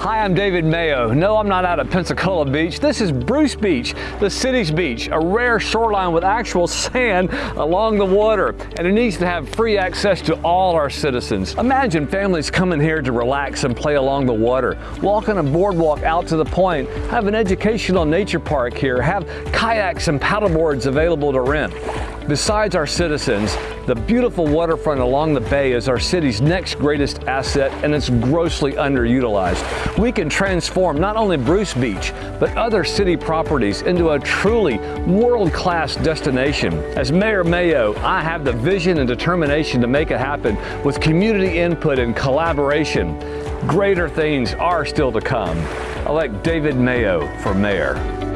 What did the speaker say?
Hi, I'm David Mayo. No, I'm not out at Pensacola Beach. This is Bruce Beach, the city's beach, a rare shoreline with actual sand along the water, and it needs to have free access to all our citizens. Imagine families coming here to relax and play along the water, walk on a boardwalk out to the point, have an educational nature park here, have kayaks and paddleboards available to rent. Besides our citizens, the beautiful waterfront along the bay is our city's next greatest asset and it's grossly underutilized. We can transform not only Bruce Beach, but other city properties into a truly world-class destination. As Mayor Mayo, I have the vision and determination to make it happen with community input and collaboration. Greater things are still to come. Elect David Mayo for mayor.